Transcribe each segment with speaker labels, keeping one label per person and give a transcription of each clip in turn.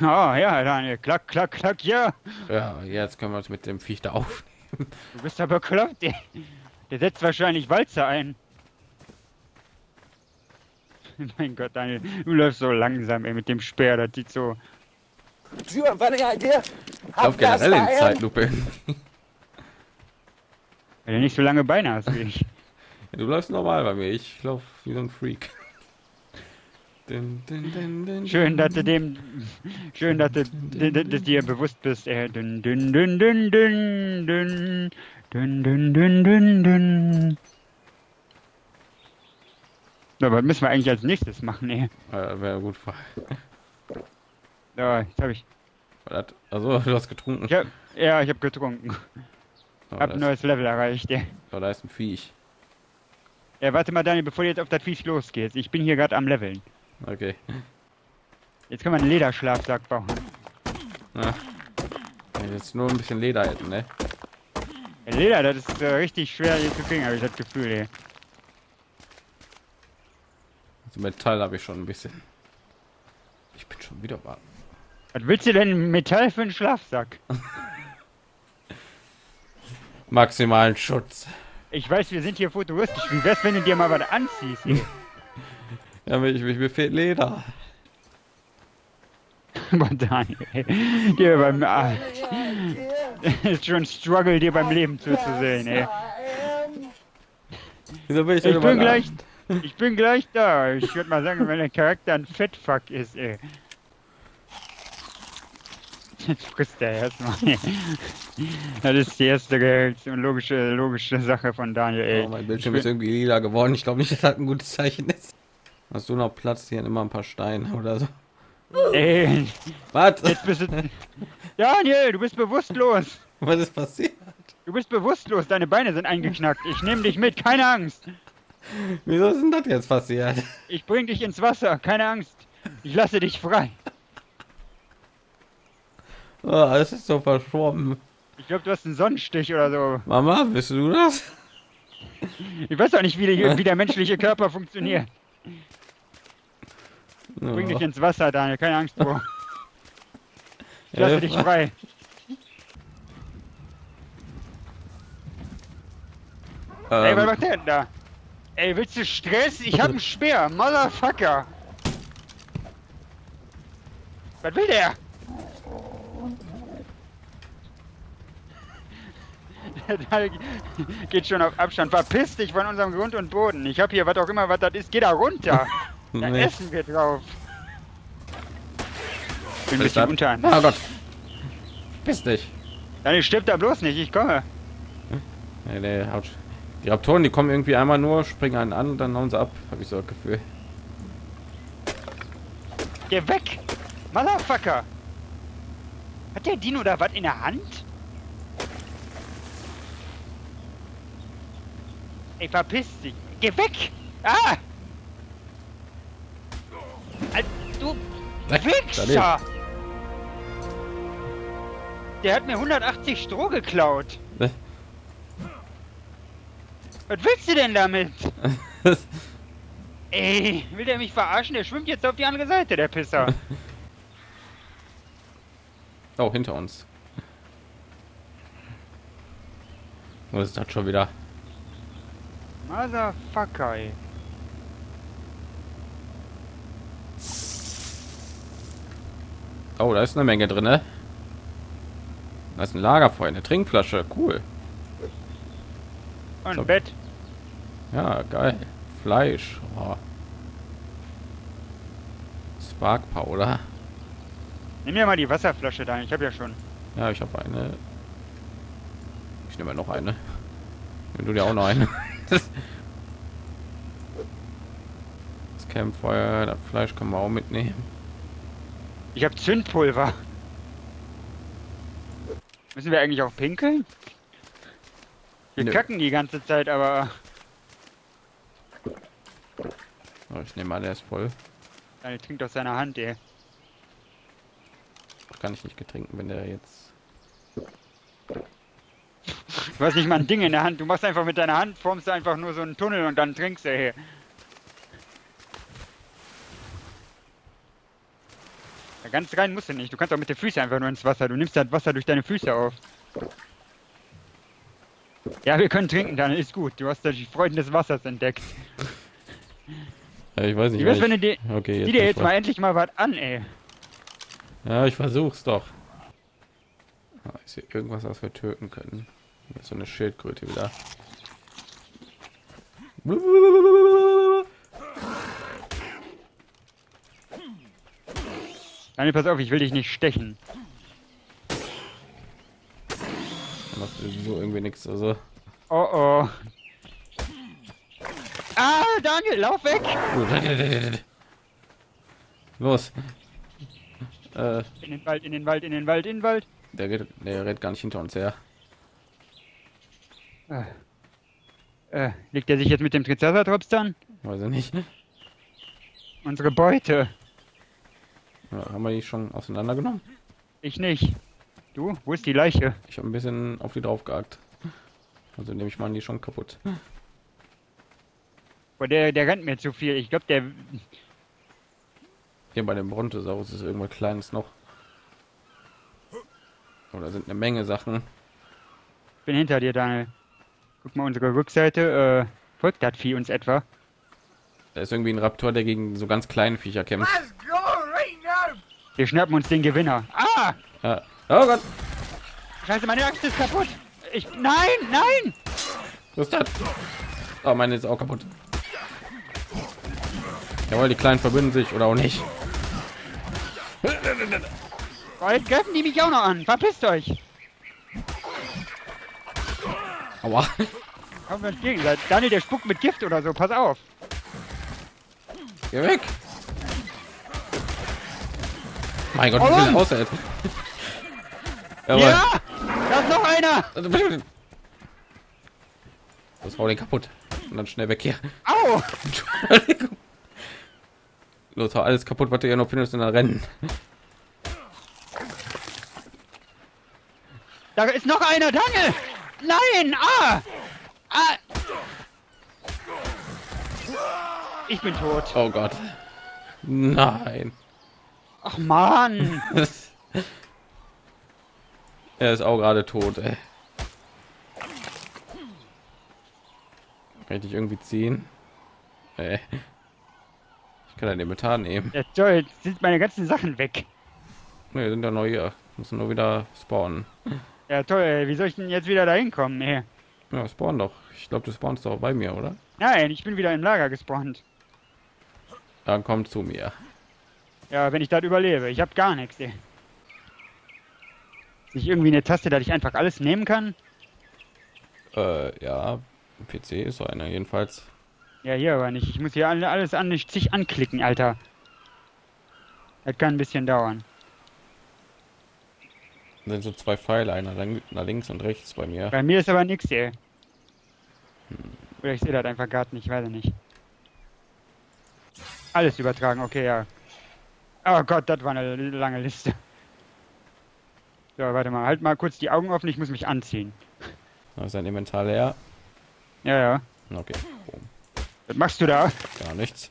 Speaker 1: Oh ja, Daniel, klack, klack, klack, ja.
Speaker 2: Ja, jetzt können wir uns mit dem Viech da aufnehmen.
Speaker 1: Du bist aber bekloppt, ey. Der setzt wahrscheinlich Walzer ein. mein Gott, Daniel, du läufst so langsam, ey, mit dem Speer, das sieht so...
Speaker 2: Ich
Speaker 3: fast
Speaker 2: generell in? Zeitlupe.
Speaker 1: Weil du nicht so lange Beine hast wie ich.
Speaker 2: Du läufst normal bei mir, ich laufe wie so ein Freak. Dun, dun, dun,
Speaker 1: Schön, dass du dem... Schön, dass du dass dir bewusst bist, ey. Dün, dün, dün, dün, dün, dün. Dün, dün, dün, dün, dün. So, was müssen wir eigentlich als nächstes machen, ey?
Speaker 2: Äh, Wäre gut.
Speaker 1: So, jetzt hab ich...
Speaker 2: Also, du hast getrunken.
Speaker 1: ich hab, ja, ich hab getrunken.
Speaker 2: Oh,
Speaker 1: Hab ein neues Level erreicht, ey.
Speaker 2: oh, da ist ein Viech.
Speaker 1: Ja, warte mal, Daniel, bevor du jetzt auf das Viech losgehst. Ich bin hier gerade am Leveln.
Speaker 2: Okay.
Speaker 1: Jetzt können wir einen Lederschlafsack bauen.
Speaker 2: Ja. Jetzt nur ein bisschen Leder hätten, ne?
Speaker 1: Leder, das ist äh, richtig schwer hier zu kriegen, habe ich das Gefühl, ey.
Speaker 2: Also Metall habe ich schon ein bisschen. Ich bin schon wieder warm.
Speaker 1: Was willst du denn Metall für einen Schlafsack?
Speaker 2: Maximalen Schutz.
Speaker 1: Ich weiß, wir sind hier futuristisch. Wie wär's, wenn du dir mal was anziehst?
Speaker 2: Ja, mir, ich, mir fehlt Leder.
Speaker 1: Aber Daniel. Dir beim... Ah, ist schon ein Struggle, dir beim Leben zuzusehen, ey.
Speaker 2: Wieso bin ich,
Speaker 1: Ich bin gleich... Ich bin gleich da. Ich würde mal sagen, wenn der Charakter ein Fettfuck ist, ey. Jetzt frisst er erstmal. Das ist die erste logische, logische Sache von Daniel,
Speaker 2: da?
Speaker 1: ey.
Speaker 2: Oh, mein Bildschirm
Speaker 1: Ich
Speaker 2: ist irgendwie lila geworden. Ich glaube nicht, dass das ein gutes Zeichen ist. Hast du noch Platz hier immer ein paar Steine oder so?
Speaker 1: Ey,
Speaker 2: Was?
Speaker 1: jetzt bist du... Daniel, du bist bewusstlos.
Speaker 2: Was ist passiert?
Speaker 1: Du bist bewusstlos, deine Beine sind eingeknackt. Ich nehme dich mit, keine Angst.
Speaker 2: Wieso ist denn das jetzt passiert?
Speaker 1: Ich bring dich ins Wasser, keine Angst. Ich lasse dich frei.
Speaker 2: Oh, alles ist so verschwommen.
Speaker 1: Ich glaube, du hast einen Sonnenstich oder so.
Speaker 2: Mama, bist du das?
Speaker 1: Ich weiß auch nicht, wie, die, wie der menschliche Körper funktioniert. Bring dich ins Wasser, Daniel, keine Angst vor. Ich lasse dich frei. Ey, was
Speaker 2: Ähm,
Speaker 1: macht der denn da? Ey, willst du Stress? Ich hab einen Speer, Motherfucker. Was will der? Der geht schon auf Abstand. Verpiss dich von unserem Grund und Boden. Ich hab hier was auch immer, was das ist. Geh da runter. Da
Speaker 2: nee.
Speaker 1: essen wir drauf. Bin ein bisschen unter.
Speaker 2: Oh Gott. Piss dich.
Speaker 1: Daniel, stirb da bloß nicht. Ich komme.
Speaker 2: Nee, nee, haut. Die Raptoren, die kommen irgendwie einmal nur, springen einen an und dann hauen sie ab, habe ich so das Gefühl.
Speaker 1: Geh weg! Motherfucker! Hat der Dino da was in der Hand? Ey, verpiss dich! Geh weg! Ah! Al- Du
Speaker 2: Weg,
Speaker 1: Wichser! Der hat mir 180 Stroh geklaut.
Speaker 2: Ne?
Speaker 1: Was willst du denn damit? Ey, will der mich verarschen? Der schwimmt jetzt auf die andere Seite, der Pisser.
Speaker 2: oh, hinter uns. Was ist das schon wieder?
Speaker 1: Motherfucker, ey.
Speaker 2: Oh, da ist eine Menge drin, ne? Da ist ein Lagerfeuer, eine Trinkflasche, cool.
Speaker 1: Und
Speaker 2: So.
Speaker 1: Bett.
Speaker 2: Ja, geil. Fleisch. Oh. Spark Powder.
Speaker 1: Nimm mir mal die Wasserflasche da, ich habe ja schon.
Speaker 2: Ja, ich habe eine. Ich nehme noch eine. Wenn du dir auch noch eine. das Campfeuer, das Fleisch können wir auch mitnehmen.
Speaker 1: Ich habe Zündpulver. Müssen wir eigentlich auch pinkeln? Wir
Speaker 2: Nö.
Speaker 1: kacken die ganze Zeit, aber
Speaker 2: Oh, ich nehme an, der ist voll.
Speaker 1: er trinkt aus seiner Hand, ey.
Speaker 2: Kann ich nicht getrinken, wenn der jetzt.
Speaker 1: Du hast nicht mal ein Ding in der Hand. Du machst einfach mit deiner Hand, formst du einfach nur so einen Tunnel und dann trinkst du, ey. Ja, ganz rein musst du nicht. Du kannst auch mit den Füßen einfach nur ins Wasser. Du nimmst das Wasser durch deine Füße auf. Ja, wir können trinken, dann ist gut. Du hast die Freuden des Wassers entdeckt.
Speaker 2: Ja, ich weiß nicht.
Speaker 1: Wie wär's, wenn du dir,
Speaker 2: Okay, jetzt
Speaker 1: dir jetzt mal endlich mal was an, ey.
Speaker 2: Ja, ich versuch's doch. Ah, ist hier irgendwas, was wir töten können? So eine Schildkröte wieder.
Speaker 1: Daniel, pass auf, ich will dich nicht stechen.
Speaker 2: Da macht sowieso irgendwie nichts. Also,
Speaker 1: Oh oh. Ah, Daniel, lauf weg!
Speaker 2: los. Äh,
Speaker 1: In den Wald, in den Wald, in den Wald, in den Wald.
Speaker 2: der, geht, der rennt gar nicht hinter uns her.
Speaker 1: Äh, äh, legt er sich jetzt mit dem Triceratops dann?
Speaker 2: Weiß ich nicht.
Speaker 1: Unsere Beute.
Speaker 2: Ja, haben wir die schon auseinandergenommen?
Speaker 1: Ich nicht. Du, wo ist die Leiche?
Speaker 2: Ich habe ein bisschen auf die drauf gehackt. Also nehme ich mal die schon kaputt.
Speaker 1: Boah, der, der rennt mir zu viel. Ich glaube, der.
Speaker 2: Hier bei dem Brontosaurus ist irgendwas Kleines noch. Oder sind eine Menge Sachen.
Speaker 1: Ich bin hinter dir, Daniel. Guck mal, unsere Rückseite. Äh, folgt das Vieh uns etwa?
Speaker 2: Da ist irgendwie ein Raptor, der gegen so ganz kleine Viecher kämpft.
Speaker 3: Now!
Speaker 1: Wir schnappen uns den Gewinner. Ah!
Speaker 2: Ja. Oh Gott,
Speaker 1: Scheiße, meine Axt ist kaputt! Ich. Nein, nein!
Speaker 2: was ist das? Oh, meine ist auch kaputt. Jawohl, die Kleinen verbünden sich oder auch nicht.
Speaker 1: Jetzt greifen die mich auch noch an. Verpisst euch!
Speaker 2: Aua.
Speaker 1: Kommen wir gegenseitig. Daniel, der spuckt mit Gift oder so. Pass auf.
Speaker 2: Geh weg. Mein Gott, wie viel aushält. Jawohl.
Speaker 1: Ja! Da ist noch einer!
Speaker 2: Das hau den kaputt. Und dann schnell weg hier.
Speaker 1: Au!
Speaker 2: Los, alles kaputt, was du hier noch findest und dann rennen.
Speaker 1: Da ist noch einer, Daniel! Nein! Ah! Ah! Ich bin tot.
Speaker 2: Oh Gott. Nein.
Speaker 1: Ach man!
Speaker 2: er ist auch gerade tot, ey. Kann ich dich irgendwie ziehen? Ey. Ich kann ein Inventar nehmen.
Speaker 1: Ja, toll, jetzt sind meine ganzen Sachen weg.
Speaker 2: Ne, sind ja noch hier. Müssen nur wieder spawnen.
Speaker 1: Ja toll, ey, wie soll ich denn jetzt wieder da hinkommen? Nee.
Speaker 2: Ja, spawn doch. Ich glaube, du spawnst doch bei mir, oder?
Speaker 1: Nein, ich bin wieder im Lager gespawnt.
Speaker 2: Dann komm zu mir.
Speaker 1: Ja, wenn ich das überlebe. Ich hab gar nichts, ey. Nicht irgendwie eine Taste, dass ich einfach alles nehmen kann?
Speaker 2: Äh, ja. PC ist so einer jedenfalls.
Speaker 1: Ja, hier aber nicht. Ich muss hier alle- alles an sich anklicken, Alter. Das kann ein bisschen dauern.
Speaker 2: sind so zwei Pfeile, einer nach links und rechts bei mir.
Speaker 1: Bei mir ist aber nix, ey. Oder ich sehe das einfach gerade nicht, weiß ich nicht. Alles übertragen, okay, ja. Oh Gott, das war eine lange Liste. So, warte mal, halt mal kurz die Augen offen, ich muss mich anziehen.
Speaker 2: Da ist ein Inventar leer.
Speaker 1: Ja, ja.
Speaker 2: Okay, Boom.
Speaker 1: Was machst du da?
Speaker 2: gar nichts.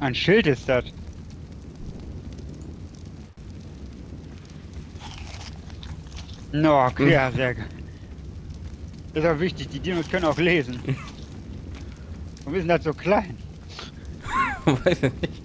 Speaker 1: Ein Schild ist das. No, okay, ja, sehr gut. Das ist auch wichtig, die Dinos können auch lesen. Und wir sind halt so klein.
Speaker 2: Weiß ich nicht.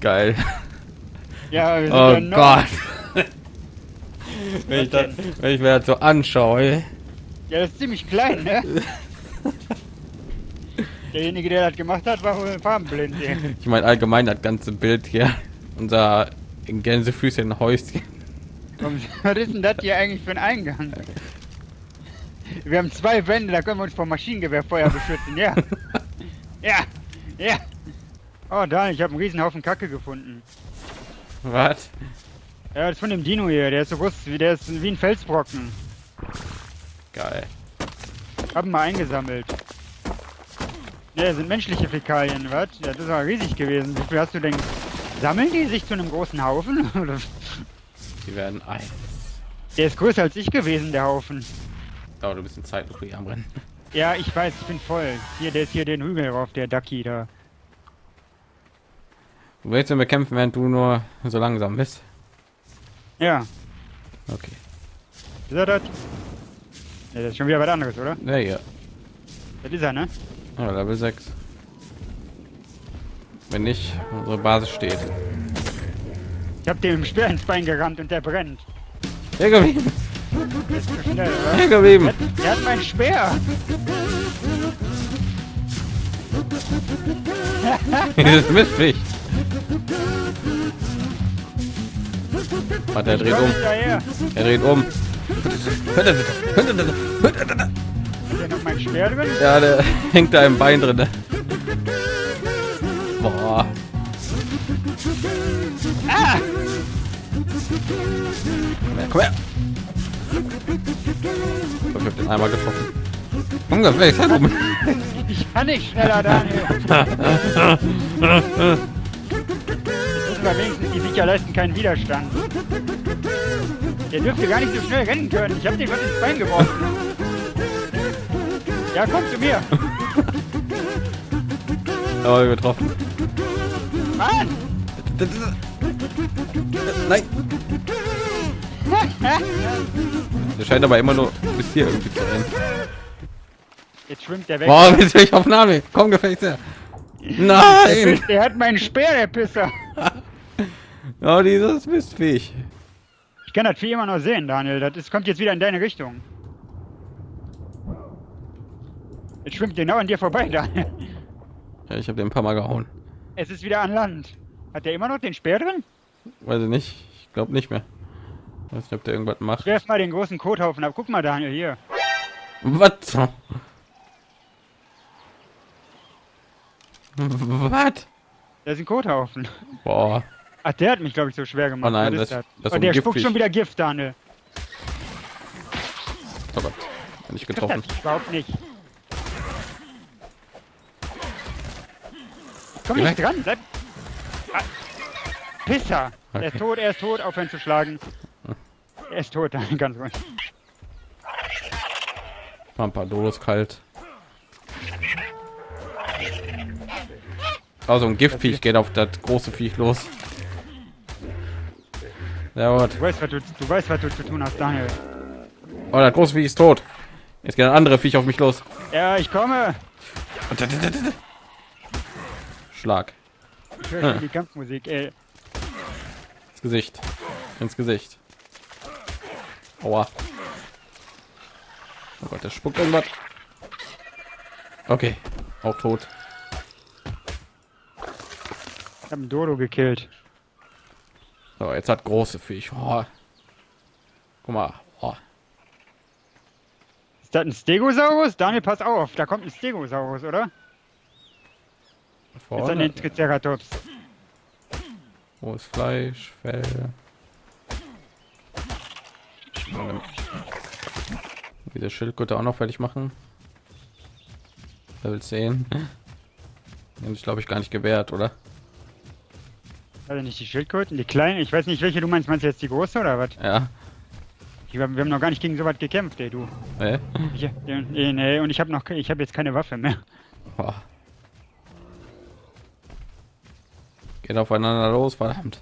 Speaker 2: Geil.
Speaker 1: Ja, wir sind
Speaker 2: Oh
Speaker 1: ja noch.
Speaker 2: Gott. wenn, ich das, wenn ich mir das so anschaue.
Speaker 1: Ja, das ist ziemlich klein, ne? Derjenige, der das gemacht hat, war wohl farbenblind.
Speaker 2: Ich meine allgemein das ganze Bild hier. Unser in Gänsefüßchen Häuschen.
Speaker 1: Was ist denn das hier eigentlich für ein Eingang? Wir haben zwei Wände, da können wir uns vor Maschinengewehrfeuer beschützen, ja. Ja, ja. Oh, da, ich habe einen riesen Haufen Kacke gefunden.
Speaker 2: Was?
Speaker 1: Ja, das ist von dem Dino hier, der ist so groß, wie- der ist wie ein Felsbrocken.
Speaker 2: Geil.
Speaker 1: Haben wir eingesammelt. Ja, sind menschliche Fäkalien, was? Ja, das ist aber riesig gewesen. Wie viel hast du denn? Sammeln die sich zu einem großen Haufen?
Speaker 2: Die werden eins.
Speaker 1: Der ist größer als ich gewesen, der Haufen.
Speaker 2: Oh, du bist in Zeitlupe hier am Rennen.
Speaker 1: Ja, ich weiß, ich bin voll. Hier, der ist hier den Hügel rauf, der Ducky da.
Speaker 2: Du willst ihn bekämpfen, während du nur so langsam bist.
Speaker 1: Ja,
Speaker 2: Okay.
Speaker 1: ist er das? Ja, das ist schon wieder was anderes, oder?
Speaker 2: Ja, hier.
Speaker 1: Das ist er, ne?
Speaker 2: Ja, Level 6. Wenn nicht, unsere Basis steht.
Speaker 1: Ich hab dem im Speer ins Bein gerammt und der brennt.
Speaker 2: Hier geblieben!
Speaker 1: Das ist zu schnell, oder?
Speaker 2: Hier geblieben!
Speaker 1: Der, hat- mein Speer!
Speaker 2: Dieses Mistviech! Warte, er dreht um. Er dreht um.
Speaker 1: Hat der noch mein Speer drin?
Speaker 2: Ja, der hängt da im Bein drin. Boah.
Speaker 1: Ah!
Speaker 2: Komm her, komm her. Ich hab den einmal getroffen. Ungefähr, ich
Speaker 1: kann nicht schneller, Daniel! Wir wenigstens die Viecher leisten keinen Widerstand. Der dürfte gar nicht so schnell rennen können. Ich hab den was ins Bein geworfen. Ja, komm zu mir!
Speaker 2: Aber getroffen.
Speaker 1: Mann!
Speaker 2: Nein. Der scheint aber immer nur bis hier irgendwie zu rennen.
Speaker 1: Jetzt schwimmt der weg.
Speaker 2: Boah, jetzt bin ich auf Name. Komm, gefällt her. Nein!
Speaker 1: Der hat meinen Speer, der Pisser.
Speaker 2: Oh, dieses Mistviech.
Speaker 1: Ich kann das Vieh immer noch sehen, Daniel. Das ist, kommt jetzt wieder in deine Richtung. Jetzt schwimmt genau an dir vorbei, Daniel.
Speaker 2: Ja, ich habe den ein paar Mal gehauen.
Speaker 1: Es ist wieder an Land. Hat der immer noch den Speer drin?
Speaker 2: Weiß ich nicht. Ich glaube nicht mehr. Weiß nicht, ob der irgendwas macht.
Speaker 1: Werf mal den großen Kothaufen ab. Guck mal, Daniel, hier.
Speaker 2: Was? Was?
Speaker 1: Da ist ein Kothaufen.
Speaker 2: Boah.
Speaker 1: Ach, der hat mich, glaube ich, so schwer gemacht.
Speaker 2: Oh nein, das- das ist
Speaker 1: oh, der spuckt schon wieder Gift, Daniel.
Speaker 2: Oh Gott. Bin ich
Speaker 1: Das
Speaker 2: getroffen.
Speaker 1: hat überhaupt nicht. Komm nicht dran, bleib. Ah. Pisser! Er ist
Speaker 2: Okay.
Speaker 1: tot, er ist tot, aufhören zu schlagen. Er ist tot, Daniel, ganz ruhig.
Speaker 2: Pampado ist kalt. Also ein Giftviech geht auf das große Viech los. Ja, gut.
Speaker 1: Du weißt, was du, du weißt, was du zu tun hast, Daniel.
Speaker 2: Oh, das große Viech ist tot. Jetzt geht ein andere Viech auf mich los.
Speaker 1: Ja, ich komme.
Speaker 2: Schlag.
Speaker 1: Ich höre die Kampfmusik, ey.
Speaker 2: Ins Gesicht. Ins Gesicht. Aua. Oh Gott, der spuckt irgendwas. Okay. Auch tot.
Speaker 1: Ich hab einen Dodo gekillt.
Speaker 2: So, jetzt hat große Viech. Oh. Guck mal. Oh.
Speaker 1: Ist das ein Stegosaurus? Daniel, pass auf, da kommt ein Stegosaurus, oder? Jetzt an
Speaker 2: Vorne.
Speaker 1: den Triceratops.
Speaker 2: Ist Fleisch, Fell? Diese Schildkröte auch noch fertig machen. Level 10. Den ist glaube ich gar nicht gewährt, oder?
Speaker 1: Also nicht die Schildkröten, die kleinen. Ich weiß nicht, welche du meinst. Meinst du jetzt die große oder was?
Speaker 2: Ja.
Speaker 1: Ich, wir haben noch gar nicht gegen so was gekämpft, ey, du. Ich, nee, nee, und ich habe noch, ich habe jetzt keine Waffe mehr.
Speaker 2: Boah. Geht aufeinander los, verdammt.